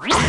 Wow.